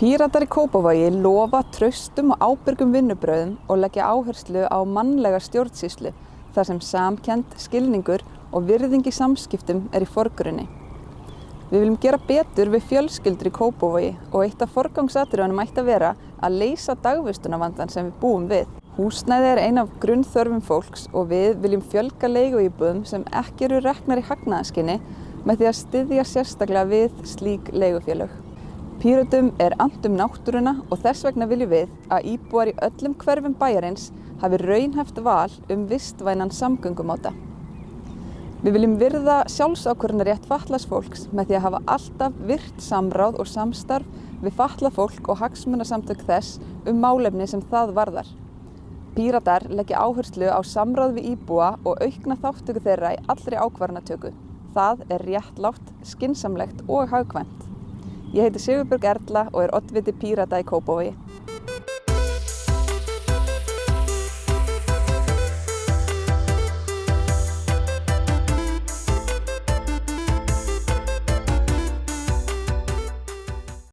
Píratar í Kópavogi lofa traustum og ábyrgum vinnubröðum og leggja áherslu á mannlega stjórnsýslu þar sem samkend, skilningur og virðing í samskiptum er í forgrunni. Við viljum gera betur við fjölskyldur í Kópavogi og eitt af forgangsatriðunum ætti að vera að leysa dagvistunavandan sem við búum við. Húsnæði er ein af grunnþörfum fólks og við viljum fjölga leiguíbúðum sem ekki eru reknar í hagnaðaskinni með því að styðja sérstaklega við slík leigufélög. Pírötum er andum náttúruna og þess vegna viljum við að íbúar í öllum hverfum bæjarins hafi raunhæft val um vistvænan samgöngumáta. Við viljum virða sjálfsákvörðunarétt fatlaðs fólks með því að hafa alltaf virt samráð og samstarf við fatlað fólk og hagsmunasamtök þess um málefni sem það varðar. Píratar leggja áherslu á samráð við íbúa og aukna þáttöku þeirra í allri ákvarðanatöku. Það er réttlátt, skinsamlegt og hagkvæmt. Ég heiti Sigurbjörg Erla og er oddviti Pírata í Kópavogi.